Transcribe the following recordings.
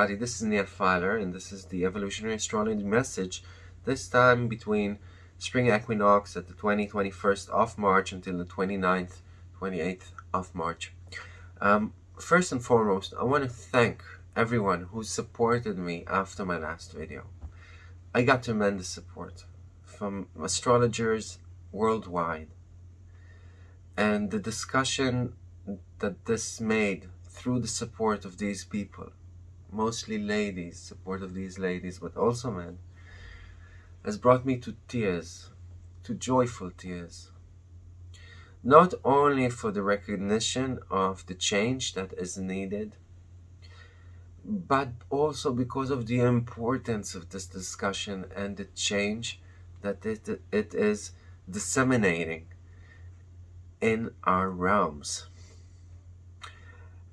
everybody, this is Neil Filer and this is the Evolutionary Astrology message, this time between spring equinox at the 20th, 21st of March until the 29th, 28th of March. Um, first and foremost, I want to thank everyone who supported me after my last video. I got tremendous support from astrologers worldwide and the discussion that this made through the support of these people, mostly ladies, support of these ladies, but also men, has brought me to tears, to joyful tears. Not only for the recognition of the change that is needed, but also because of the importance of this discussion and the change that it, it is disseminating in our realms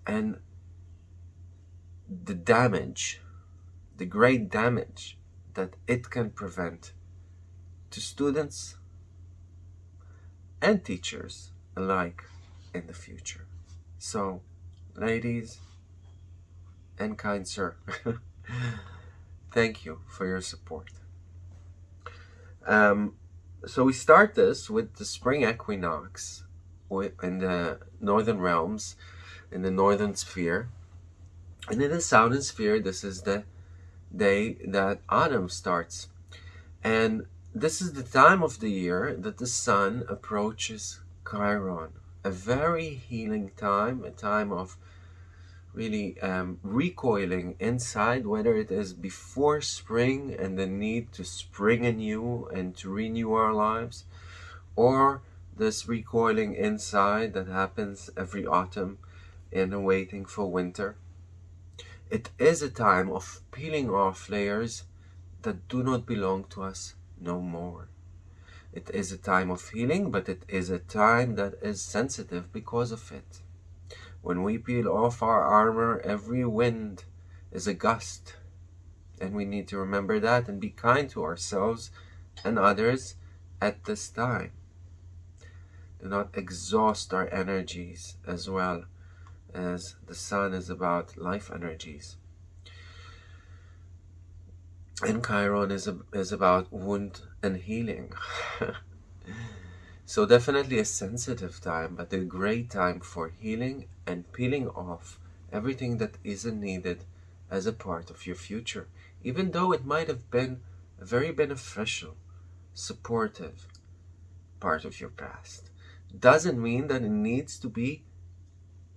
and the damage, the great damage that it can prevent to students and teachers alike in the future. So, ladies and kind sir, thank you for your support. Um, so we start this with the spring equinox in the northern realms in the northern sphere. And in the southern sphere, this is the day that autumn starts. And this is the time of the year that the sun approaches Chiron. A very healing time, a time of really um, recoiling inside, whether it is before spring and the need to spring anew and to renew our lives, or this recoiling inside that happens every autumn and waiting for winter. It is a time of peeling off layers that do not belong to us no more. It is a time of healing, but it is a time that is sensitive because of it. When we peel off our armor, every wind is a gust. And we need to remember that and be kind to ourselves and others at this time. Do not exhaust our energies as well as the sun is about life energies. And Chiron is, a, is about wound and healing. so definitely a sensitive time, but a great time for healing and peeling off everything that isn't needed as a part of your future, even though it might have been a very beneficial, supportive part of your past. Doesn't mean that it needs to be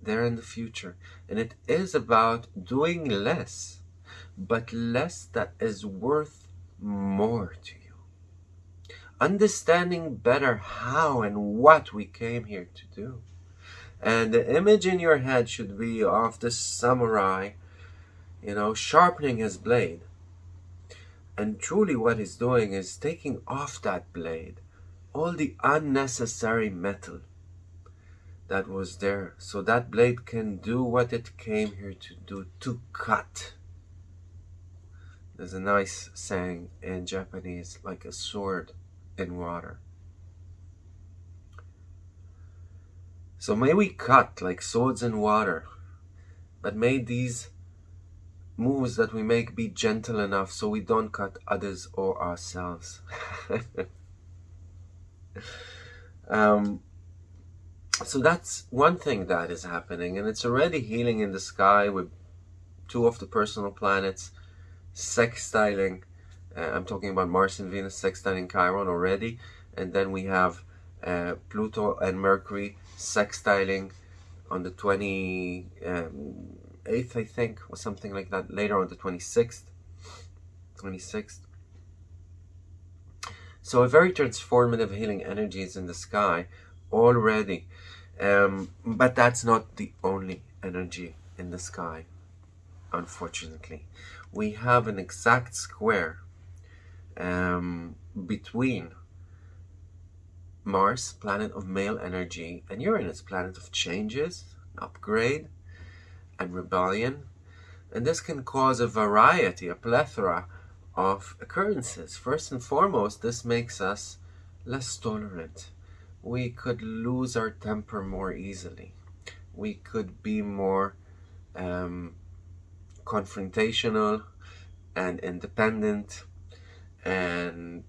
there in the future. And it is about doing less, but less that is worth more to you. Understanding better how and what we came here to do. And the image in your head should be of the samurai, you know, sharpening his blade. And truly what he's doing is taking off that blade all the unnecessary metal that was there. So that blade can do what it came here to do, to cut. There's a nice saying in Japanese, like a sword in water. So may we cut like swords in water, but may these moves that we make be gentle enough so we don't cut others or ourselves. um, so that's one thing that is happening, and it's already healing in the sky with two of the personal planets sextiling. Uh, I'm talking about Mars and Venus sextiling Chiron already, and then we have uh, Pluto and Mercury sextiling on the 28th, um, I think, or something like that, later on the 26th. 26th. So a very transformative healing energies in the sky already. Um, but that's not the only energy in the sky, unfortunately. We have an exact square um, between Mars, planet of male energy, and Uranus, planet of changes, upgrade, and rebellion. And this can cause a variety, a plethora of occurrences. First and foremost, this makes us less tolerant we could lose our temper more easily. We could be more um, confrontational and independent and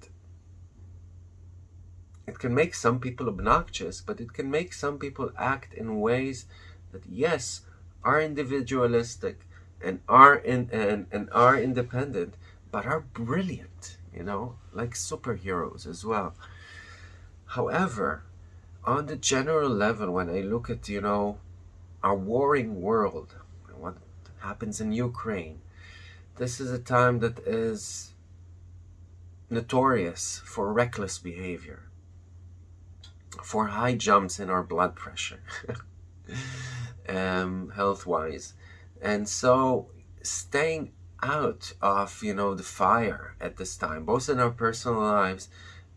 it can make some people obnoxious but it can make some people act in ways that yes are individualistic and are in and, and are independent but are brilliant you know like superheroes as well however on the general level when i look at you know our warring world what happens in ukraine this is a time that is notorious for reckless behavior for high jumps in our blood pressure um, health wise and so staying out of you know the fire at this time both in our personal lives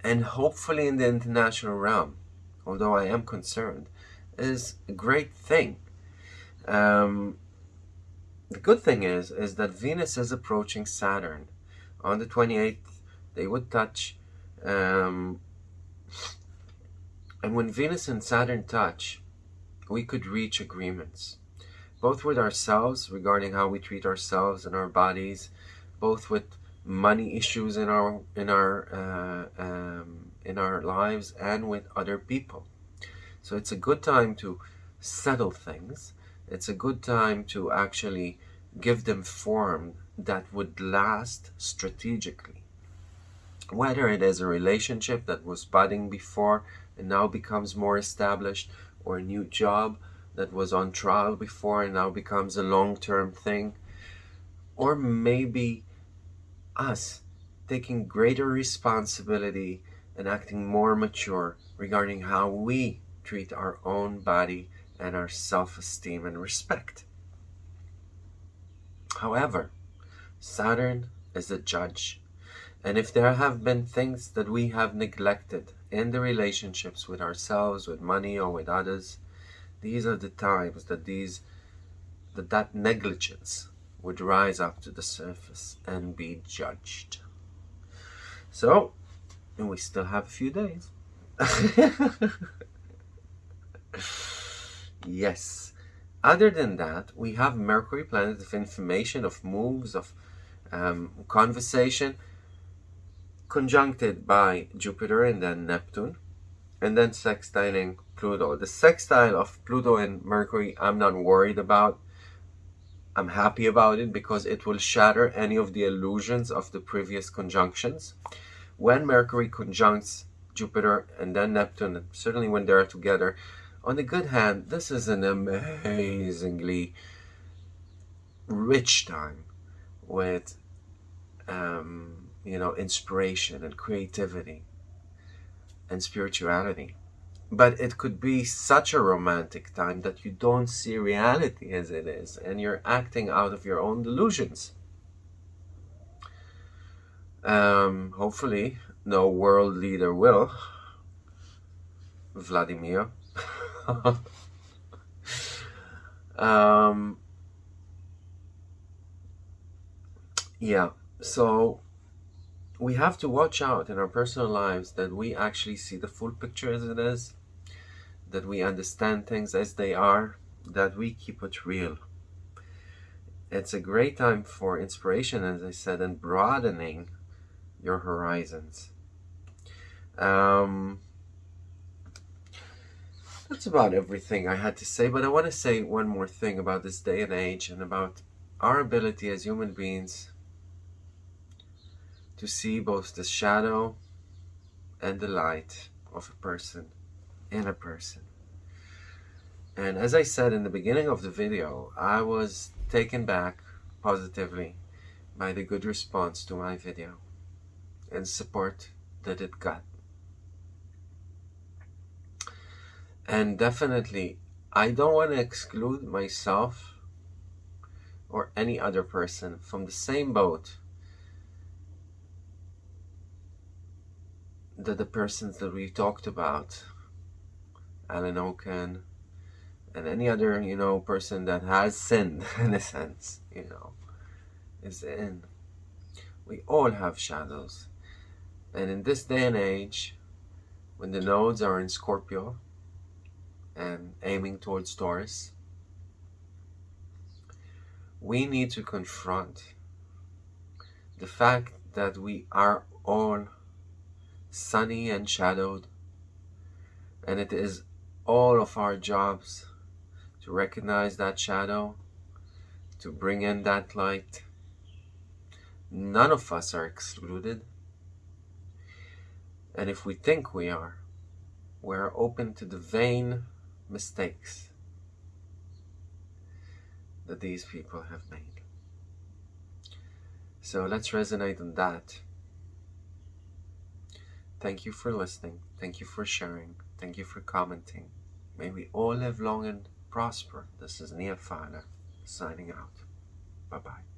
and hopefully in the international realm although i am concerned is a great thing. Um, the good thing is is that venus is approaching saturn. On the 28th they would touch um, and when venus and saturn touch we could reach agreements both with ourselves regarding how we treat ourselves and our bodies, both with money issues in our in our uh, um, in our lives and with other people. So it's a good time to settle things. It's a good time to actually give them form that would last strategically. Whether it is a relationship that was budding before and now becomes more established, or a new job that was on trial before and now becomes a long-term thing or maybe us taking greater responsibility and acting more mature regarding how we treat our own body and our self-esteem and respect. However, Saturn is a judge, and if there have been things that we have neglected in the relationships with ourselves, with money, or with others, these are the times that these that that negligence would rise up to the surface and be judged. So, and we still have a few days. yes. Other than that, we have Mercury, planet of information, of moves, of um, conversation, conjuncted by Jupiter and then Neptune, and then sextiling Pluto. The sextile of Pluto and Mercury, I'm not worried about. I'm happy about it because it will shatter any of the illusions of the previous conjunctions. When Mercury conjuncts Jupiter and then Neptune, certainly when they're together, on the good hand, this is an amazingly rich time with, um, you know, inspiration and creativity and spirituality but it could be such a romantic time that you don't see reality as it is and you're acting out of your own delusions. Um, hopefully no world leader will. Vladimir. Um, yeah so we have to watch out in our personal lives that we actually see the full picture as it is, that we understand things as they are, that we keep it real. It's a great time for inspiration, as I said, and broadening your horizons. Um, that's about everything I had to say, but I want to say one more thing about this day and age and about our ability as human beings to see both the shadow and the light of a person in a person. And as I said in the beginning of the video, I was taken back positively by the good response to my video and support that it got. And definitely, I don't want to exclude myself or any other person from the same boat that the persons that we talked about, Alan Oken, and any other, you know, person that has sinned, in a sense, you know, is in. We all have shadows. And in this day and age, when the nodes are in Scorpio and aiming towards Taurus, we need to confront the fact that we are all sunny and shadowed, and it is all of our jobs to recognize that shadow, to bring in that light. None of us are excluded. And if we think we are, we're open to the vain mistakes that these people have made. So let's resonate on that. Thank you for listening. Thank you for sharing. Thank you for commenting. May we all live long and prosper. This is Nia Fana signing out. Bye bye.